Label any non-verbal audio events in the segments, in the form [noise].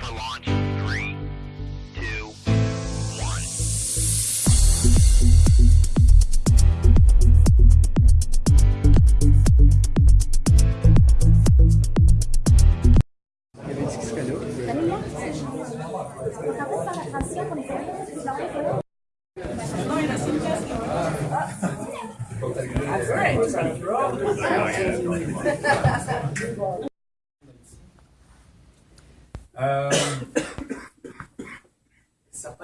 for launch.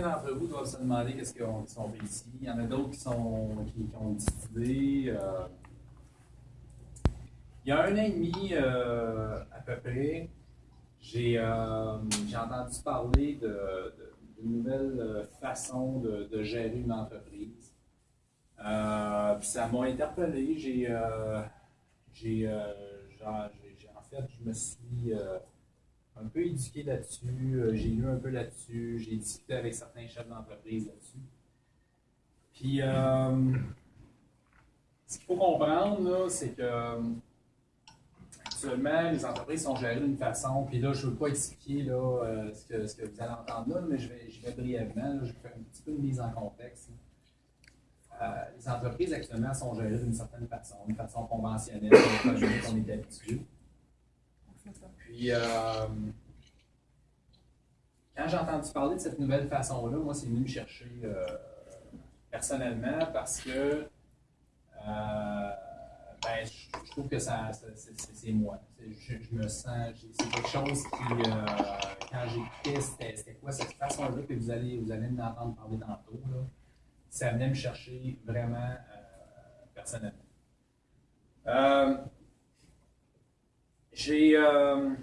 D'entre vous doivent se demander qu'est-ce qu'on qu fait ici. Il y en a d'autres qui, sont, qui, ont une euh. il y a un an et demi, euh, à peu près, j'ai euh, entendu parler d'une nouvelle façon de, de gérer une entreprise. Puis ça m'a interpellé. J'ai, en fait, je me suis un peu éduqué là-dessus, euh, j'ai lu un peu là-dessus, j'ai discuté avec certains chefs d'entreprise là-dessus. Puis, euh, ce qu'il faut comprendre, c'est que euh, actuellement, les entreprises sont gérées d'une façon, puis là, je ne veux pas expliquer là, ce, que, ce que vous allez entendre là, mais je vais, je vais brièvement, je vais faire un petit peu de mise en contexte. Les entreprises actuellement sont gérées d'une certaine façon, une façon conventionnelle, une façon qu'on est habitué. Puis, euh, quand j'ai entendu parler de cette nouvelle façon-là, moi, c'est venu me chercher euh, personnellement parce que euh, ben, je, trouve que ça, c'est, moi. Je, me sens, c'est quelque chose qui, quand j'écoutais, c'était, quoi cette façon-là que vous allez, vous allez m'entendre parler tantôt, là, ça venait me chercher vraiment personnellement. J'ai. euh,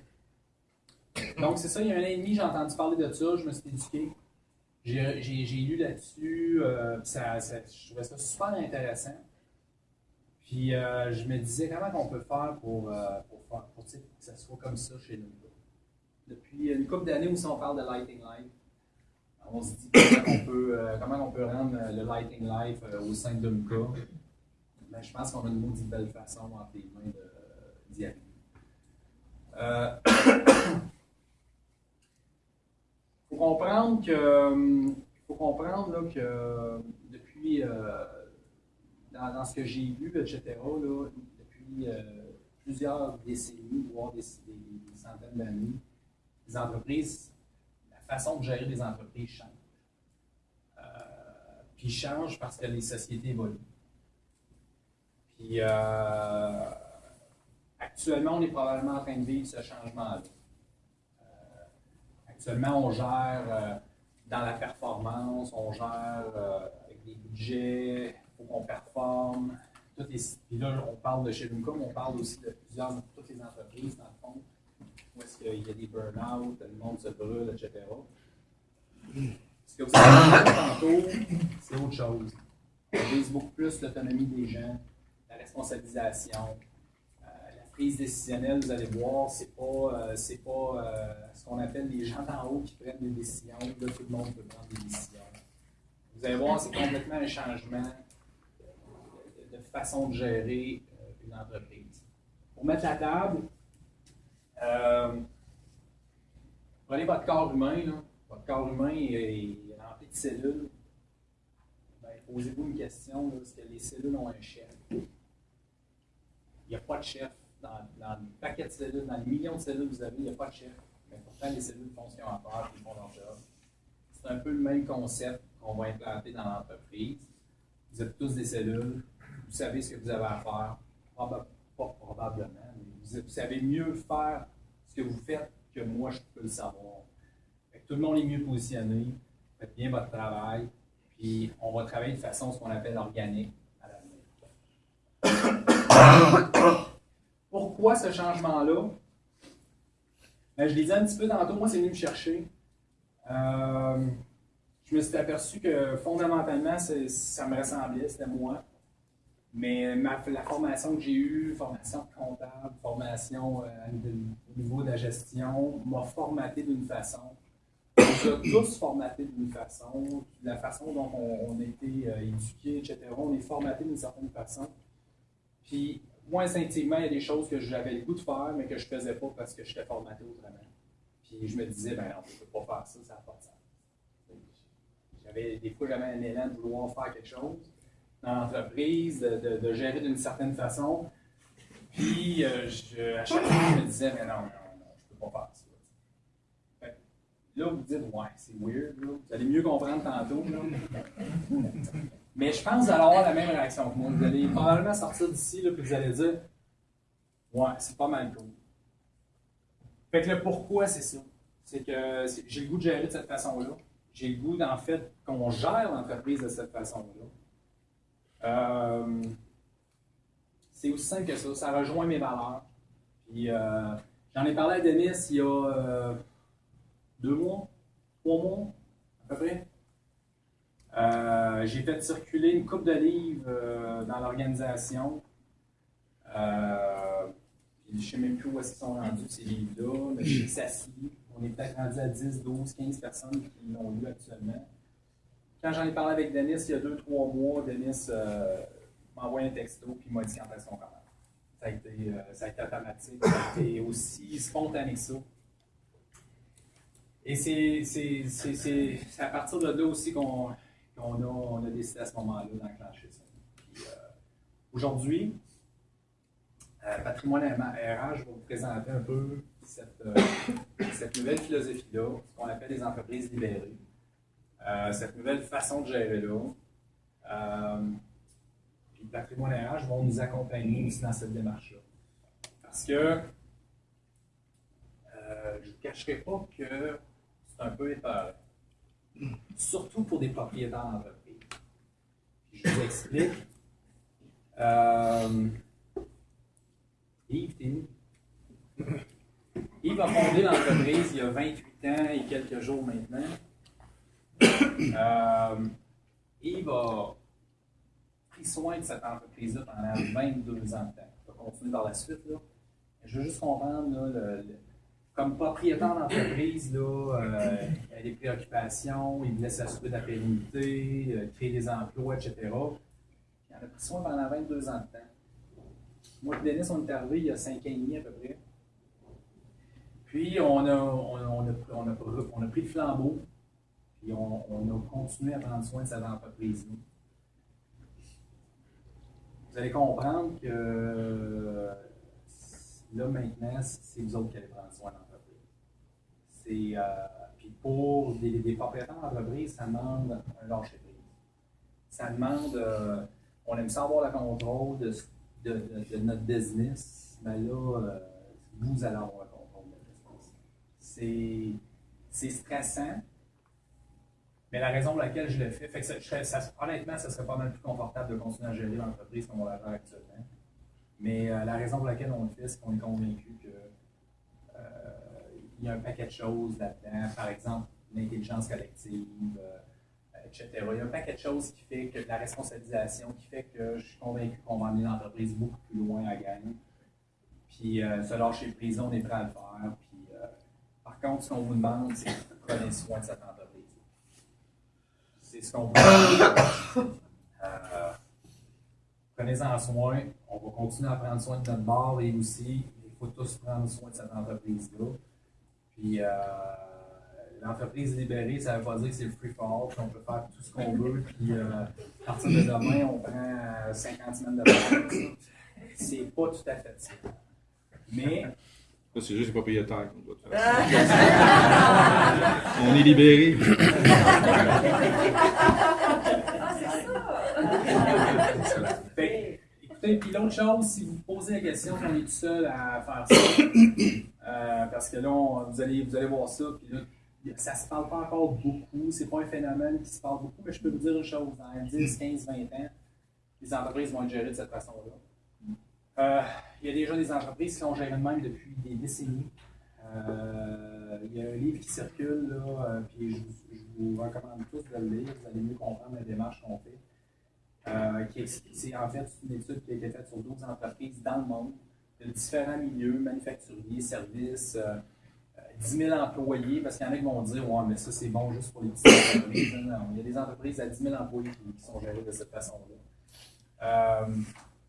donc, c'est ça, il y a un an et demi, j'ai entendu parler de ça, je me suis éduqué. J'ai lu là-dessus, euh, ça, je trouvais ça super intéressant. Puis euh, je me disais comment on peut faire pour, que ça soit comme ça chez nous. Depuis une couple d'années où si on parle de Lighting Life, on se dit comment on peut, rendre le Lighting Life au sein de Muka. Ben, je pense qu'on a une maudite belle façon entre les mains d'y arriver. Euh, [coughs] faut comprendre que euh, comprendre là, que euh, depuis dans, ce que j'ai vu, etc., là, depuis plusieurs décennies, voire des, centaines d'années, les entreprises, la façon de gérer les entreprises change. Puis change parce que les sociétés évoluent. Puis actuellement, on est probablement en train de vivre ce changement-là. Euh, actuellement, on gère euh, dans la performance, on gère euh, avec des budgets, il faut qu'on performe. Tout est- puis là, on parle de chez Lumcom, on parle aussi de plusieurs, de toutes les entreprises, dans le fond, où est-ce qu'il y a des burn-out, le monde se brûle, etc. Ce que vous avez dit tantôt, c'est autre chose. On vise beaucoup plus l'autonomie des gens, la responsabilisation, prise décisionnelle, vous allez voir, c'est pas, euh, c'est pas euh, ce qu'on appelle les gens d'en haut qui prennent des décisions. Là, tout le monde peut prendre des décisions. Vous allez voir, c'est complètement un changement de, façon de gérer euh, une entreprise. Pour mettre la table, prenez votre corps humain. Là. Votre corps humain est, rempli de cellules. Ben, Posez-vous une question, est-ce que les cellules ont un chef? Il n'y a pas de chef. Dans, dans le paquet de cellules, dans les millions de cellules que vous avez, il n'y a pas de chef. Mais pourtant, les cellules font ce qu'ils ont à faire et font leur job. C'est un peu le même concept qu'on va implanter dans l'entreprise. Vous êtes tous des cellules, vous savez ce que vous avez à faire. Pas probablement, mais vous, vous savez mieux faire ce que vous faites que moi, je peux le savoir. Fait que tout le monde est mieux positionné. Faites bien votre travail. Puis on va travailler de façon ce qu'on appelle organique à l'avenir. Pourquoi ce changement-là? Ben, je l'ai dit un petit peu tantôt, moi, c'est venu me chercher. Euh, je me suis aperçu que fondamentalement, ça me ressemblait, c'était moi. Mais ma- la formation que j'ai eue, formation comptable, formation euh, au niveau de la gestion, m'a formaté d'une façon. On a tous formatés d'une façon, la façon dont on, a été euh, éduqués, etc. On est formaté d'une certaine façon. Puis, moi, instinctivement, il y a des choses que j'avais le goût de faire, mais que je ne faisais pas parce que j'étais formaté autrement. Puis je me disais, ben non, je ne peux pas faire ça, ça n'a pas de sens. J'avais, des fois, j'avais un élan de vouloir faire quelque chose dans l'entreprise, de, de- gérer d'une certaine façon. Puis euh, je- à chaque fois, je me disais, mais non, non, non, je ne peux pas faire ça. Là, vous dites, ouais, c'est weird, là. vous allez mieux comprendre tantôt. Mais je pense que vous allez avoir la même réaction que moi. Vous allez probablement sortir d'ici, puis vous allez dire, ouais, c'est pas mal cool. Fait que le pourquoi, c'est ça. C'est que j'ai le goût de gérer de cette façon-là. J'ai le goût, en fait, qu'on gère l'entreprise de cette façon-là. Euh, c'est aussi simple que ça. Ça rejoint mes valeurs. Puis, euh, j'en ai parlé à Denis il y a euh, deux mois, trois mois, à peu près. Euh, j'ai fait circuler une coupe de livres euh, dans l'organisation. Euh, je ne sais même plus où est-ce sont rendus ces livres-là, mais je sais. On est peut-être rendu à 10, 12, 15 personnes qui l'ont lu actuellement. Quand j'en ai parlé avec Denis il y a deux, trois mois, Denis m'a envoyé un texto il m'a dit quand est-ce qu'on commence. Ça a, été, ça a été automatique, ça aussi spontané que ça. Et c'est à partir de là aussi qu'on on a décidé à ce moment-là d'enclencher ça. Euh, Aujourd'hui, euh, Patrimoine RH, vais vous présenter un peu cette, euh, cette nouvelle philosophie-là, ce qu'on appelle les entreprises libérées. Euh, cette nouvelle façon de gérer là. Puis Patrimoine RH vont nous accompagner dans cette démarche-là. Parce que je ne vous cacherai pas que c'est un peu épeurant. Surtout pour des propriétaires d'entreprise. Je vous explique. Euh, Yves, t'es? Yves a fondé l'entreprise il y a 28 ans et quelques jours maintenant. Euh, Yves a pris soin de cette entreprise-là pendant 22 ans de temps. On va continuer par la suite. Là. Je veux juste comprendre, là, le- comme propriétaire d'entreprise, là, euh, il y a des préoccupations, il voulait s'assurer de la pérennité, euh, créer des emplois, etc. Il en a pris soin pendant 22 ans de temps. Moi et Denis, on est arrivés il y a 5 ans et demi à peu près. Puis on a, on, a- on a, on, a, pris le flambeau, puis on, a continué à prendre soin de cette entreprise-là. Vous allez comprendre que euh, là maintenant, c'est vous autres qui allez prendre soin. Euh, puis pour des, propriétaires d'entreprise, ça demande un lâcher prise. Ça demande, euh, on aime ça avoir le contrôle de, notre business, mais là, euh, vous allez avoir le contrôle de notre business. C'est, stressant, mais la raison pour laquelle je le fais, ça, honnêtement, ça serait pas mal plus confortable de continuer à gérer l'entreprise comme on la gère actuellement. Mais la raison pour laquelle on le fait, c'est qu'on est convaincu que il y a un paquet de choses là-dedans. Par exemple, l'intelligence collective, euh, etc. Il y a un paquet de choses qui fait que la responsabilisation, qui fait que je suis convaincu qu'on va emmener l'entreprise beaucoup plus loin à gagner. Puis euh, se lâcher prise, on est prêt à le faire. Puis, euh, par contre, ce qu'on vous demande, c'est de prenez soin de cette entreprise. C'est ce qu'on veut. [coughs] Euh, Prenez-en soin. On va continuer à prendre soin de notre bar et aussi, il faut tous prendre soin de cette entreprise-là. Puis, euh, l'entreprise libérée, ça ne veut pas dire que c'est le free for all, puis on peut faire tout ce qu'on veut. Puis, euh, à partir de demain, on prend euh, 50 semaines de vacances. C'est pas tout à fait ça. Mais, Ça, c'est juste les propriétaires qu'on doit faire. [laughs] On est libérés. Fait que, écoutez, puis l'autre chose, si vous vous posez la question, on est tout seul à faire ça, euh, parce que là, on- vous, allez, vous allez voir ça, puis là, ça se parle pas encore beaucoup, c'est pas un phénomène qui se parle beaucoup, mais je peux vous dire une chose, dans 10, 15, 20 ans, les entreprises vont être gérées de cette façon-là. Euh, il y a déjà des entreprises qui sont gérées de même depuis des décennies. Euh, il y a un livre qui circule, là, puis je, vous- je vous recommande tous de le lire, vous allez mieux comprendre la démarche qu'on fait. Euh, c'est en fait une étude qui a été faite sur 12 entreprises dans le monde, de différents milieux, manufacturiers, services, euh, euh, 10 000 employés, parce qu'il y en a qui vont dire Ouais, mais ça c'est bon juste pour les petites entreprises. Il y a des entreprises à 10 000 employés qui, sont gérées de cette façon-là. Euh,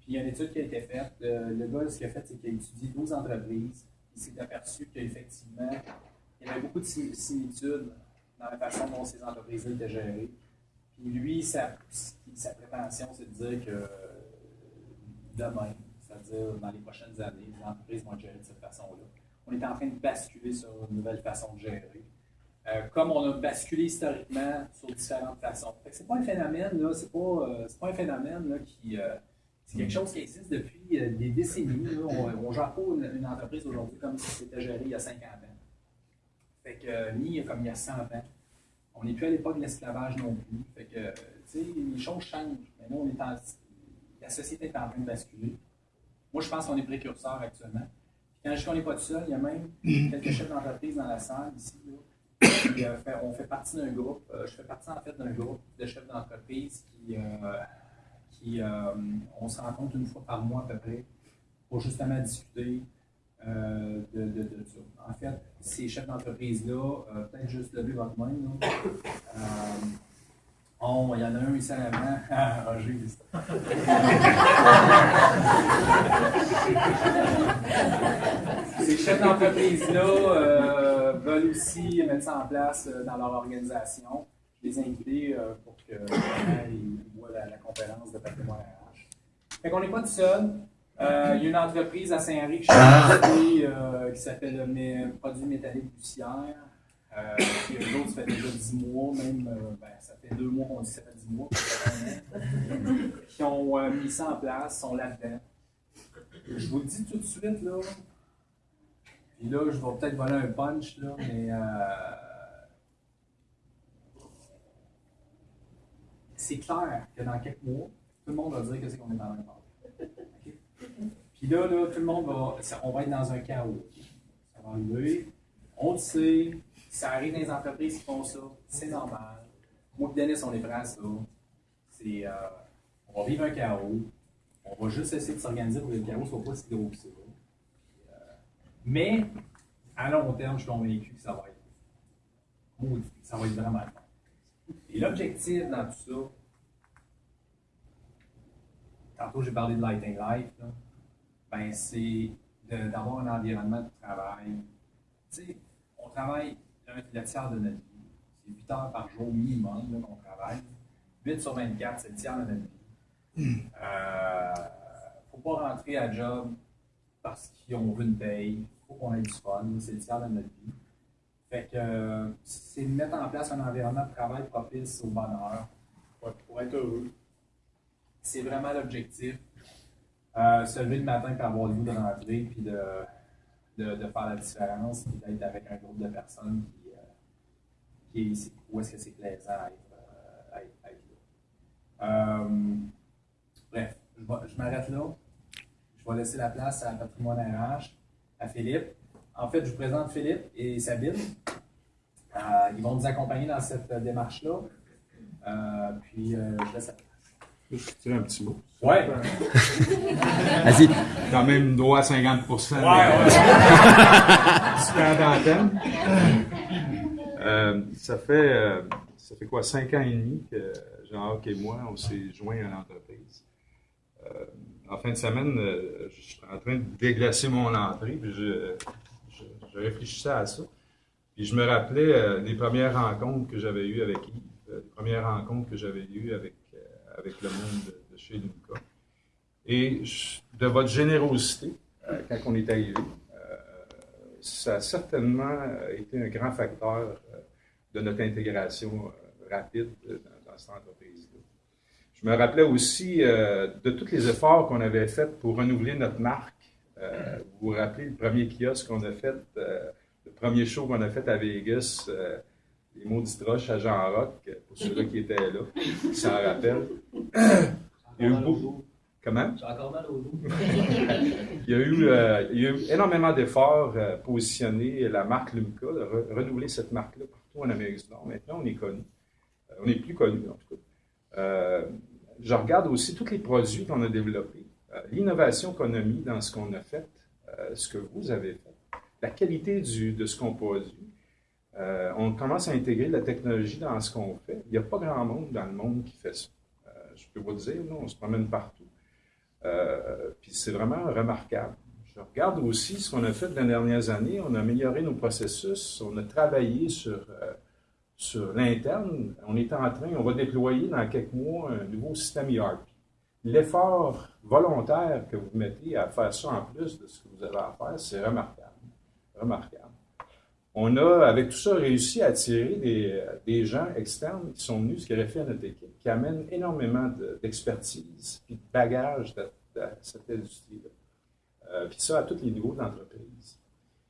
puis il y a une étude qui a été faite. Le, gars, ce qu'il a fait, c'est qu'il a étudié 12 entreprises. Il s'est aperçu qu'effectivement, il y avait beaucoup de sim- similitudes dans la façon dont ces entreprises-là étaient gérées. Puis lui, sa, sa prétention, c'est de dire que euh, demain, c'est-à-dire dans les prochaines années, les entreprises vont être gérées de cette façon-là. On est en train de basculer sur une nouvelle façon de gérer. Euh, comme on a basculé historiquement sur différentes façons. Que c'est pas un phénomène, c'est pas, euh, pas un phénomène qui. euh, c'est quelque chose qui existe depuis des décennies. On ne gère pas une, entreprise aujourd'hui comme si c'était géré il y a 50 ans. Fait que, ni comme il y a 100 ans. On n'est plus à l'époque de l'esclavage non plus. Fait que, les choses changent. Mais là, on est en, la société est en train de basculer. Moi, je pense qu'on est précurseur actuellement. Puis quand je dis qu'on n'est pas tout seul, il y a même [clears throat] quelques chefs d'entreprise dans la salle ici. Là, qui, euh, fait- on fait partie d'un groupe. euh, je fais partie en fait d'un groupe de chefs d'entreprise qui, euh, qui on se rencontre une fois par mois à peu près pour justement discuter euh, de, de. En fait, ces chefs d'entreprise-là, euh, peut-être juste lever votre main. Là. Euh, on- il y en a un ici en avant. [laughs] Ah, Roger. [laughs] Ces chefs d'entreprise-là euh, veulent aussi mettre ça en place euh, dans leur organisation. Je les ai invités euh, pour que vraiment, ils voient la, la conférence de patrimoine RH. Fait qu'on n'est pas tout seul. Euh, il y a une entreprise à Saint-Henri invité, euh, qui s'appelle le Mé- Produit métallique Bussière. Euh, puis eux autres, ça fait déjà 10 mois, même, euh, ben, ça fait deux mois qu'on dit ça fait 10 mois, [laughs] qui ont euh, mis ça en place, sont là-dedans. Je vous le dis tout de suite, là, puis là, je vais peut-être voler un punch, là, mais euh, c'est clair que dans quelques mois, tout le monde va dire que c'est qu'on est dans la même ordre. OK? Puis là, là, tout le monde va. on va être dans un chaos. Ça va arriver. On le sait. Ça arrive dans les entreprises qui font ça. C'est normal. Moi et Denis, on est prêts à ça. C'est, euh, on va vivre un chaos. On va juste essayer de s'organiser pour que le chaos ne soit pas si gros que ça. Euh, mais, à long terme, je suis convaincu que ça va être. Ça va être vraiment fun. Et l'objectif dans tout ça, tantôt j'ai parlé de Lighting Life, ben c'est d'avoir un environnement de travail. Tu sais, on travaille un, le tiers de notre vie. C'est 8 heures par jour minimum qu'on travaille. 8 sur 24, c'est le tiers de notre vie. Euh, faut pas rentrer à job parce qu'on veut une paye. faut qu'on ait du fun. C'est le tiers de notre vie. Fait que c'est de mettre en place un environnement de travail propice au bonheur pour, pour être heureux. C'est vraiment l'objectif. Euh, se lever le matin pour avoir le goût de rentrer puis de, de, de faire la différence puis d'être avec un groupe de personnes qui, euh, qui est, où est-ce que c'est plaisant à être, euh, à être- là. Euh, bref, je, je m'arrête là. Je vais laisser la place à Patrimoine RH, à Philippe. En fait, je vous présente Philippe et Sabine. Ils vont nous accompagner dans cette démarche-là. Puis, je laisse la vais tirer un petit mot. Ouais. [laughs] Vas-y. Quand même droit à 50%. Ouais, mais- ouais. [laughs] Super d'antenne. Euh, ça fait euh, ça fait quoi, cinq ans et demi que Jean-Marc et moi, on s'est joints à l'entreprise. Euh, en fin de semaine, euh, je suis en train de déglacer mon entrée, puis je, je, je réfléchissais à ça. Puis je me rappelais euh, des premières rencontres que j'avais eues avec Yves, euh, des premières rencontres que j'avais eues avec, euh, avec le monde de, chez Lumca. Et de votre générosité, euh, quand on est arrivé, euh, ça a certainement été un grand facteur euh, de notre intégration rapide dans, dans cette entreprise-là. Je me rappelais aussi de tous les efforts qu'on avait faits pour renouveler notre marque. Vous vous rappelez le premier kiosque qu'on a fait, le premier show qu'on a fait à Vegas, les mots d'Istroche à Jean Rock, pour ceux-là qui étaient là, qui s'en rappellent. Il y a eu beaucoup. Comment? J'ai encore mal au dos. [laughs] Il y a eu, euh, il y a eu énormément d'efforts euh, pour positionner la marque Lumca, de re- renouveler cette marque-là partout en Amérique du Nord. Maintenant, on est connu. Euh, on est plus connu, en tout cas. Euh, je regarde aussi tous les produits qu'on a développés, l'innovation qu'on a mis dans ce qu'on a fait, ce que vous avez fait, la qualité du, de ce qu'on produit. Euh, on commence à intégrer la technologie dans ce qu'on fait. Il n'y a pas grand monde dans le monde qui fait ça. Euh, je peux vous le dire, nous, on se promène partout. Euh, puis c'est vraiment remarquable. Je, regarde aussi ce qu'on a fait dans les dernières années. On a amélioré nos processus, on a travaillé sur, sur l'interne. On est en train, on va déployer dans quelques mois un nouveau système ERP. L'effort volontaire que vous mettez à faire ça en plus de ce que vous avez à faire, c'est remarquable. Remarquable. On a, avec tout ça, réussi à attirer des, des gens externes qui sont venus, aurait fait à notre équipe, qui amènent énormément de- d'expertise et de bagage de, de cette industrie-là. Euh, puis ça, à tous les niveaux d'entreprise.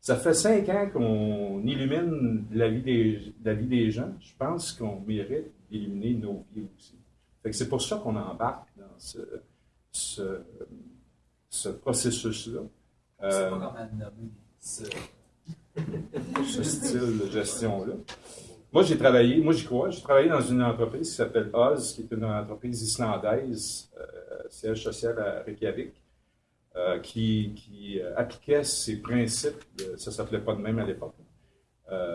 Ça fait cinq ans qu'on illumine la vie, des, la vie des gens. Je pense qu'on mérite d'illuminer nos vies aussi. C'est pour ça qu'on embarque dans ce, ce, ce processus-là. Euh, pas comment nommer. ce- [laughs] style de gestion-là. Moi, j'ai travaillé, moi j'y crois, j'ai travaillé dans une entreprise qui s'appelle Oz, qui est une entreprise islandaise, euh, siège social à Reykjavik, euh, qui, euh, appliquait ces principes, ça s'appelait pas de même à l'époque,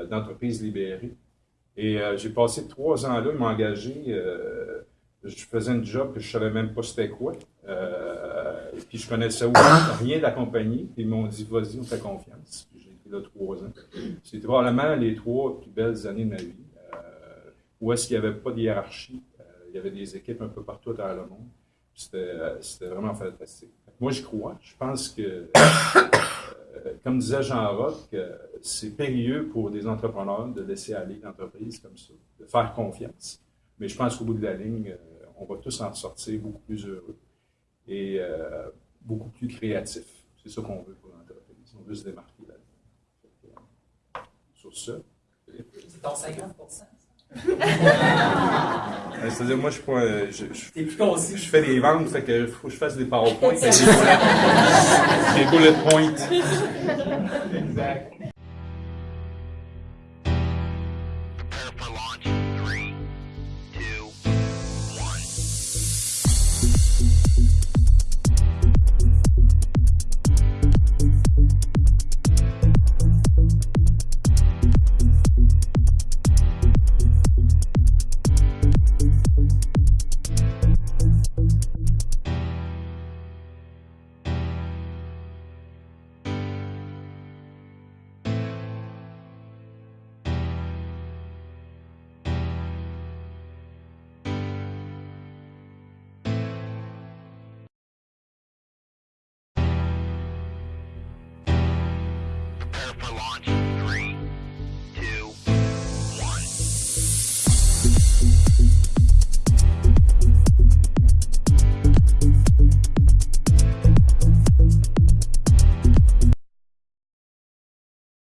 d'entreprise libérée. Et j'ai passé trois ans là, euh, je faisais un job que je savais même pas c'était quoi, et puis je connaissais rien de la compagnie, puis ils m'ont dit, vas-y, on fait confiance. Là trois ans. C'était probablement les trois plus belles années de ma vie, euh, où est-ce qu'il n'y avait pas de hiérarchie, euh, il y avait des équipes un peu partout travers le monde. C'était euh, vraiment fantastique. Moi, je crois. Je pense que, [coughs] comme disait Jean Roch, c'est périlleux pour des entrepreneurs de laisser aller l'entreprise comme ça, de faire confiance. Mais je pense qu'au bout de la ligne, on va tous en sortir beaucoup plus heureux et beaucoup plus créatifs. C'est ça qu'on veut pour l'entreprise. On veut se démarquer là-dedans. Sur ça. C'est ton 50 Euh, C'est-à-dire, moi, je, suis pas, euh, je, je- T'es plus concis. je fais des ventes, fait que faut que je fasse des PowerPoints. et des bullet- [laughs] des bullet points. Exact.